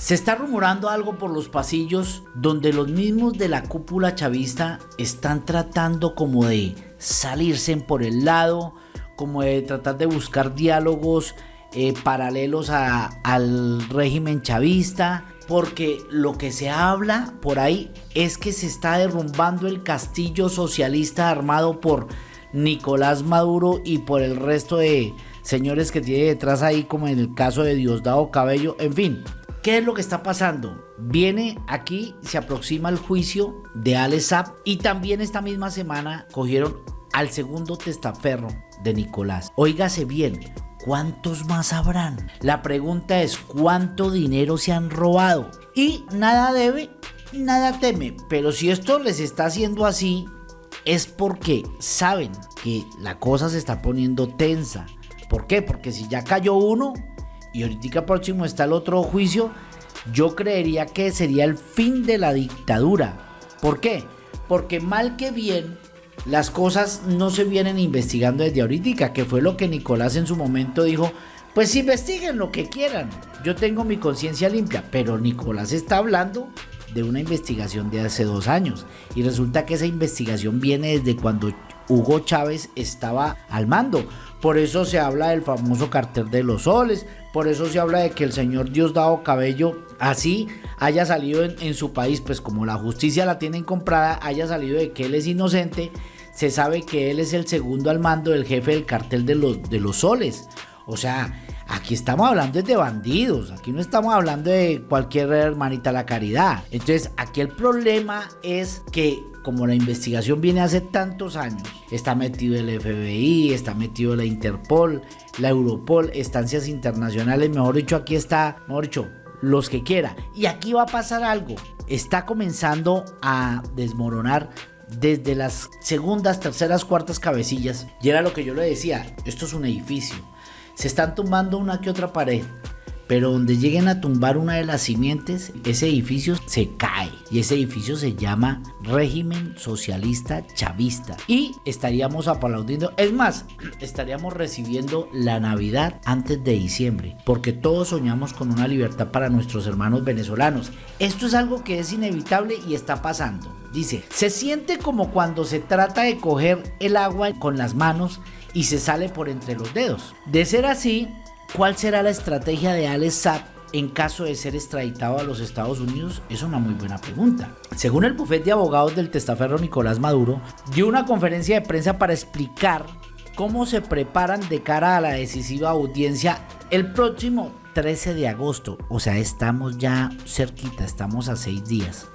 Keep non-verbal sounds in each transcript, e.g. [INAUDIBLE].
Se está rumorando algo por los pasillos donde los mismos de la cúpula chavista están tratando como de salirse por el lado, como de tratar de buscar diálogos eh, paralelos al régimen chavista, porque lo que se habla por ahí es que se está derrumbando el castillo socialista armado por Nicolás Maduro y por el resto de señores que tiene detrás ahí, como en el caso de Diosdado Cabello, en fin. ¿Qué es lo que está pasando? Viene aquí, se aproxima el juicio de Alex y también esta misma semana cogieron al segundo testaferro de Nicolás. Óigase bien, ¿cuántos más habrán? La pregunta es, ¿cuánto dinero se han robado? Y nada debe, nada teme. Pero si esto les está haciendo así, es porque saben que la cosa se está poniendo tensa. ¿Por qué? Porque si ya cayó uno, y ahorita próximo está el otro juicio, yo creería que sería el fin de la dictadura. ¿Por qué? Porque mal que bien, las cosas no se vienen investigando desde ahorita, que fue lo que Nicolás en su momento dijo, pues investiguen lo que quieran, yo tengo mi conciencia limpia, pero Nicolás está hablando de una investigación de hace dos años y resulta que esa investigación viene desde cuando Hugo Chávez estaba al mando. Por eso se habla del famoso cartel de los soles, por eso se habla de que el señor Diosdado Cabello así haya salido en, su país, pues como la justicia la tienen comprada, haya salido de que él es inocente, se sabe que él es el segundo al mando del jefe del cartel de los, de los soles. O sea, aquí estamos hablando de bandidos, aquí no estamos hablando de cualquier hermanita la caridad. Entonces, aquí el problema es que como la investigación viene hace tantos años, está metido el FBI, está metido la Interpol, la Europol, estancias internacionales, mejor dicho, aquí está, mejor dicho, los que quiera. Y aquí va a pasar algo. Está comenzando a desmoronar desde las segundas, terceras, cuartas cabecillas. Y era lo que yo le decía, esto es un edificio. Se están tumbando una que otra pared pero donde lleguen a tumbar una de las simientes, ese edificio se cae y ese edificio se llama régimen socialista chavista y estaríamos aplaudiendo, es más, [CLEARS THROAT] estaríamos recibiendo la Navidad antes de diciembre, porque todos soñamos con una libertad para nuestros hermanos venezolanos. Esto es algo que es inevitable y está pasando. Dice, se siente como cuando se trata de coger el agua con las manos y se sale por entre los dedos. De ser así, ¿Cuál será la estrategia de Alex Saab en caso de ser extraditado a los Estados Unidos? Es una muy buena pregunta. Según el bufete de abogados del testaferro Nicolás Maduro, dio una conferencia de prensa para explicar cómo se preparan de cara a la decisiva audiencia el próximo 13 de agosto. O sea, estamos ya cerquita, estamos a seis días.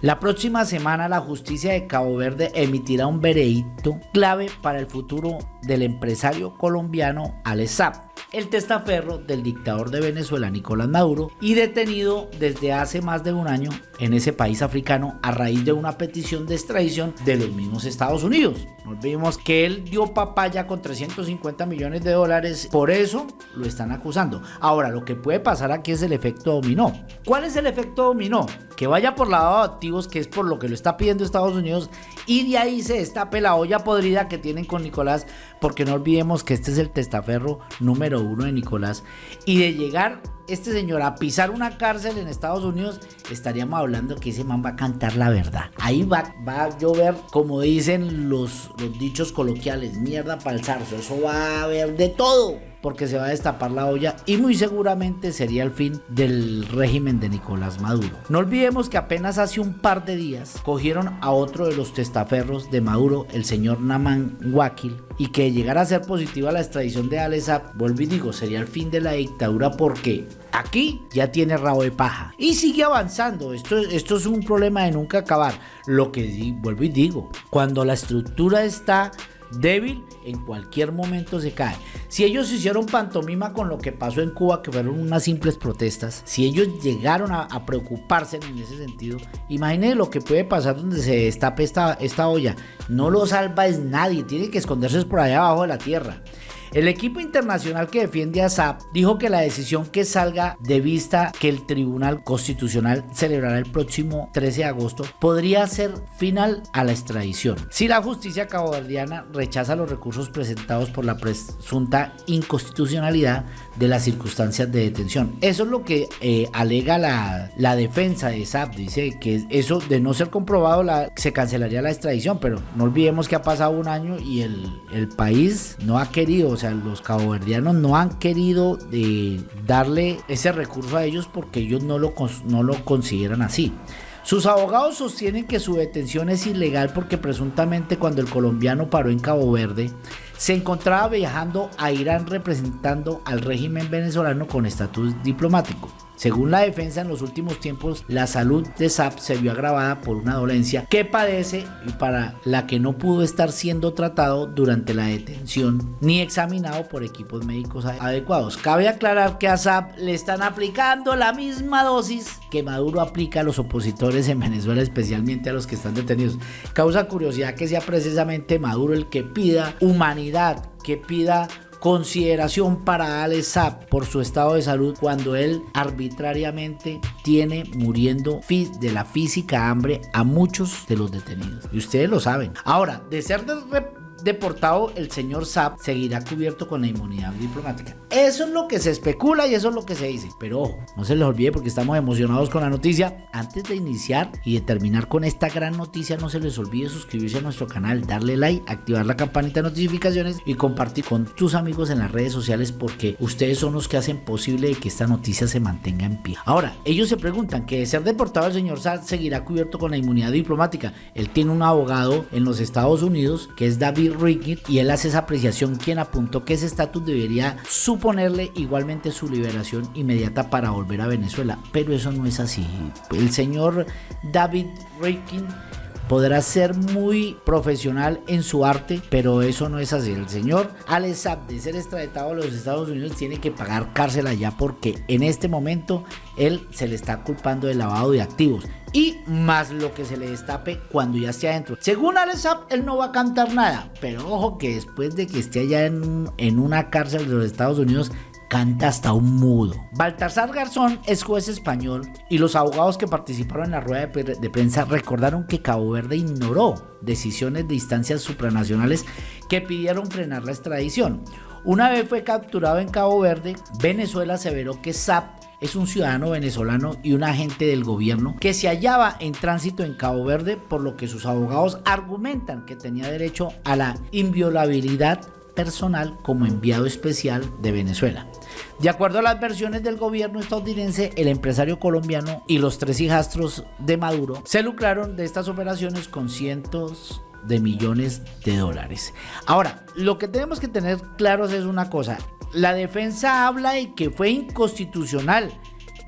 La próxima semana la justicia de Cabo Verde emitirá un veredicto clave para el futuro del empresario colombiano Alex Saab el testaferro del dictador de Venezuela Nicolás Maduro y detenido desde hace más de un año en ese país africano a raíz de una petición de extradición de los mismos Estados Unidos. No olvidemos que él dio papaya con 350 millones de dólares, por eso lo están acusando. Ahora, lo que puede pasar aquí es el efecto dominó. ¿Cuál es el efecto dominó? Que vaya por lado de activos, que es por lo que lo está pidiendo Estados Unidos, y de ahí se destape la olla podrida que tienen con Nicolás, porque no olvidemos que este es el testaferro número uno de Nicolás, y de llegar este señor a pisar una cárcel en Estados Unidos, estaríamos hablando que ese man va a cantar la verdad. Ahí va, va a llover, como dicen los, los dichos coloquiales, mierda para el zarzo, eso va a haber de todo porque se va a destapar la olla y muy seguramente sería el fin del régimen de Nicolás Maduro. No olvidemos que apenas hace un par de días cogieron a otro de los testaferros de Maduro, el señor Naman Wakil, y que llegara a ser positiva la extradición de Alesa, vuelvo y digo, sería el fin de la dictadura porque aquí ya tiene rabo de paja y sigue avanzando. Esto, esto es un problema de nunca acabar. Lo que vuelvo y digo, cuando la estructura está débil, en cualquier momento se cae. Si ellos hicieron pantomima con lo que pasó en Cuba, que fueron unas simples protestas, si ellos llegaron a, preocuparse en ese sentido, imagínense lo que puede pasar donde se destape esta, esta olla. No lo salva nadie, tiene que esconderse por allá abajo de la tierra. El equipo internacional que defiende a SAP dijo que la decisión que salga de vista que el Tribunal Constitucional celebrará el próximo 13 de agosto podría ser final a la extradición. Si la justicia caboverdiana rechaza los recursos presentados por la presunta inconstitucionalidad de las circunstancias de detención. Eso es lo que eh, alega la, defensa de SAP. Dice que eso de no ser comprobado se cancelaría la extradición, pero no olvidemos que ha pasado un año y el, país no ha querido, sea, los caboverdianos no han querido de darle ese recurso a ellos porque ellos no lo, no lo consideran así. Sus abogados sostienen que su detención es ilegal porque presuntamente cuando el colombiano paró en Cabo Verde, se encontraba viajando a Irán representando al régimen venezolano con estatus diplomático. Según la defensa, en los últimos tiempos la salud de Saab se vio agravada por una dolencia que padece y para la que no pudo estar siendo tratado durante la detención ni examinado por equipos médicos adecuados. Cabe aclarar que a Saab le están aplicando la misma dosis que Maduro aplica a los opositores en Venezuela, especialmente a los que están detenidos. Causa curiosidad que sea precisamente Maduro el que pida humanidad, que pida consideración para Alex Saab por su estado de salud cuando él arbitrariamente tiene muriendo de la física hambre a muchos de los detenidos. Y ustedes lo saben. Ahora, de ser de deportado, el señor Saab seguirá cubierto con la inmunidad diplomática. Eso es lo que se especula y eso es lo que se dice. Pero ojo, no se les olvide porque estamos emocionados con la noticia. Antes de iniciar y de terminar con esta gran noticia, no se les olvide suscribirse a nuestro canal, darle like, activar la campanita de notificaciones y compartir con tus amigos en las redes sociales porque ustedes son los que hacen posible que esta noticia se mantenga en pie. Ahora, ellos se preguntan que de ser deportado el señor Saab seguirá cubierto con la inmunidad diplomática. Él tiene un abogado en los Estados Unidos que es David Rickett y él hace esa apreciación quien apuntó que ese estatus debería suponerle igualmente su liberación inmediata para volver a Venezuela, pero eso no es así. El señor David Rickett podrá ser muy profesional en su arte, pero eso no es así. El señor Alex Saab de ser extraditado a los Estados Unidos tiene que pagar cárcel allá porque en este momento él se le está culpando de lavado de activos y más lo que se le destape cuando ya esté adentro. Según Alex él no va a cantar nada, pero ojo que después de que esté allá en, en una cárcel de los Estados Unidos, canta hasta un mudo. Baltasar Garzón es juez español y los abogados que participaron en la rueda de, prensa recordaron que Cabo Verde ignoró decisiones de instancias supranacionales que pidieron frenar la extradición. Una vez fue capturado en Cabo Verde, Venezuela aseveró que SAP es un ciudadano venezolano y un agente del gobierno que se hallaba en tránsito en Cabo Verde, por lo que sus abogados argumentan que tenía derecho a la inviolabilidad personal como enviado especial de Venezuela. De acuerdo a las versiones del gobierno estadounidense, el empresario colombiano y los tres hijastros de Maduro se lucraron de estas operaciones con cientos de millones de dólares. Ahora, lo que tenemos que tener claros es una cosa, la defensa habla de que fue inconstitucional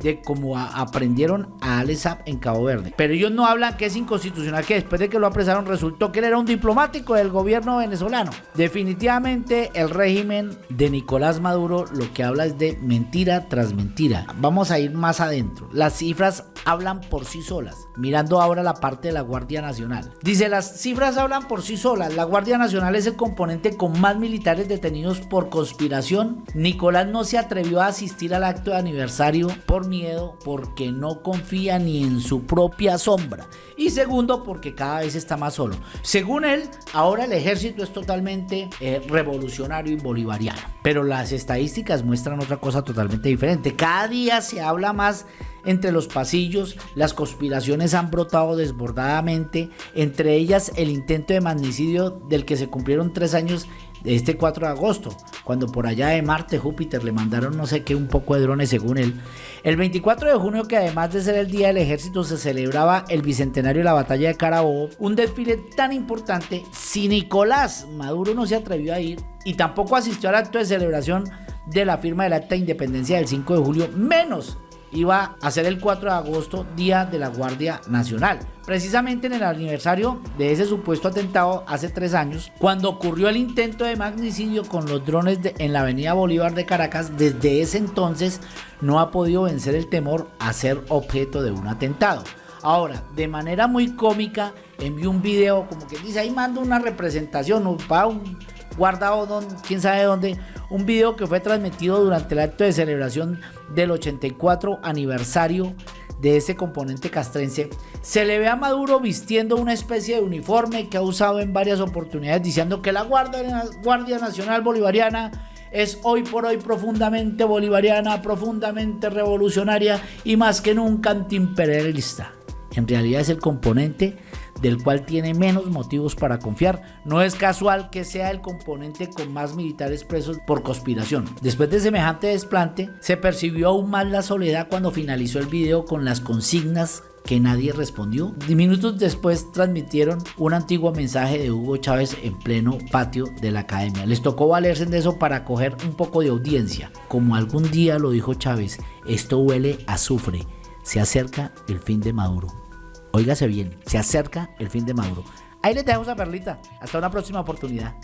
de cómo aprendieron a Alessab en Cabo Verde. Pero ellos no hablan que es inconstitucional, que después de que lo apresaron resultó que él era un diplomático del gobierno venezolano. Definitivamente el régimen de Nicolás Maduro lo que habla es de mentira tras mentira. Vamos a ir más adentro. Las cifras hablan por sí solas. Mirando ahora la parte de la Guardia Nacional. Dice, las cifras hablan por sí solas. La Guardia Nacional es el componente con más militares detenidos por conspiración. Nicolás no se atrevió a asistir al acto de aniversario por miedo porque no confía ni en su propia sombra. Y segundo, porque cada vez está más solo. Según él, ahora el ejército es totalmente eh, revolucionario y bolivariano. Pero las estadísticas muestran otra cosa totalmente diferente. Cada día se habla más entre los pasillos, las conspiraciones han brotado desbordadamente, entre ellas el intento de magnicidio del que se cumplieron tres años este 4 de agosto, cuando por allá de Marte, Júpiter le mandaron no sé qué, un poco de drones según él. El 24 de junio, que además de ser el Día del Ejército, se celebraba el Bicentenario de la Batalla de Carabobo, un desfile tan importante, si Nicolás Maduro no se atrevió a ir y tampoco asistió al acto de celebración de la firma del Acta de Independencia del 5 de julio, menos iba a ser el 4 de agosto, Día de la Guardia Nacional. Precisamente en el aniversario de ese supuesto atentado hace tres años, cuando ocurrió el intento de magnicidio con los drones en la avenida Bolívar de Caracas, desde ese entonces no ha podido vencer el temor a ser objeto de un atentado. Ahora, de manera muy cómica, envió un video como que dice, ahí mando una representación, va un guardado, don, quién sabe dónde, un video que fue transmitido durante el acto de celebración del 84 aniversario de ese componente castrense, se le ve a Maduro vistiendo una especie de uniforme que ha usado en varias oportunidades diciendo que la Guardia, Guardia Nacional Bolivariana es hoy por hoy profundamente bolivariana, profundamente revolucionaria y más que nunca antiimperialista. En realidad es el componente del cual tiene menos motivos para confiar. No es casual que sea el componente con más militares presos por conspiración. Después de semejante desplante, se percibió aún más la soledad cuando finalizó el video con las consignas que nadie respondió. Minutos después transmitieron un antiguo mensaje de Hugo Chávez en pleno patio de la academia. Les tocó valerse de eso para coger un poco de audiencia. Como algún día lo dijo Chávez, esto huele a azufre. Se acerca el fin de Maduro. Óigase bien, se acerca el fin de Maduro. Ahí les dejo esa perlita. Hasta una próxima oportunidad.